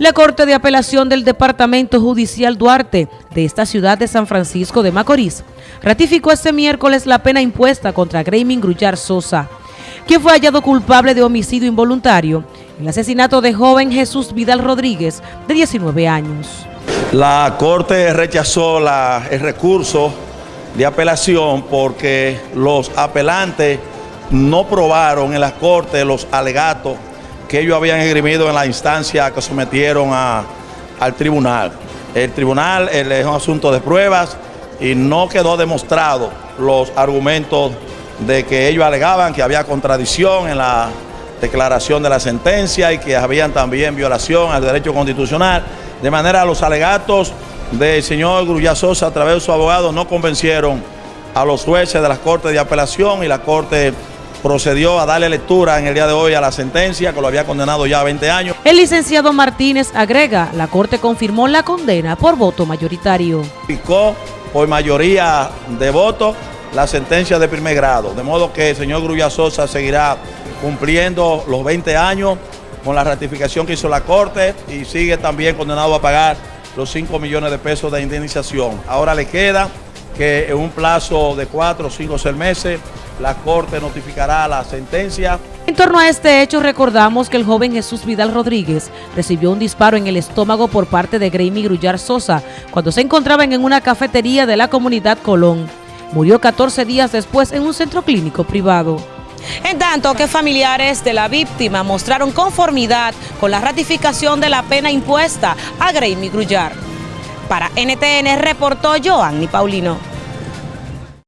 La Corte de Apelación del Departamento Judicial Duarte de esta ciudad de San Francisco de Macorís ratificó este miércoles la pena impuesta contra Graymin Grullar Sosa, quien fue hallado culpable de homicidio involuntario el asesinato de joven Jesús Vidal Rodríguez, de 19 años. La Corte rechazó el recurso de apelación porque los apelantes no probaron en la Corte los alegatos que ellos habían esgrimido en la instancia que sometieron al tribunal. El tribunal es un asunto de pruebas y no quedó demostrado los argumentos de que ellos alegaban que había contradicción en la declaración de la sentencia y que habían también violación al derecho constitucional. De manera, los alegatos del señor Grulla Sosa a través de su abogado no convencieron a los jueces de las Cortes de Apelación y la Corte procedió a darle lectura en el día de hoy a la sentencia que lo había condenado ya a 20 años. El licenciado Martínez agrega, la Corte confirmó la condena por voto mayoritario. Picó por mayoría de votos la sentencia de primer grado, de modo que el señor Grulla Sosa seguirá cumpliendo los 20 años con la ratificación que hizo la Corte y sigue también condenado a pagar los 5 millones de pesos de indemnización. Ahora le queda que en un plazo de 4, 5 o 6 meses la Corte notificará la sentencia. En torno a este hecho recordamos que el joven Jesús Vidal Rodríguez recibió un disparo en el estómago por parte de Greymi Grullar Sosa cuando se encontraban en una cafetería de la comunidad Colón. Murió 14 días después en un centro clínico privado. En tanto que familiares de la víctima mostraron conformidad con la ratificación de la pena impuesta a Greymi Grullar. Para NTN reportó Joanny Paulino.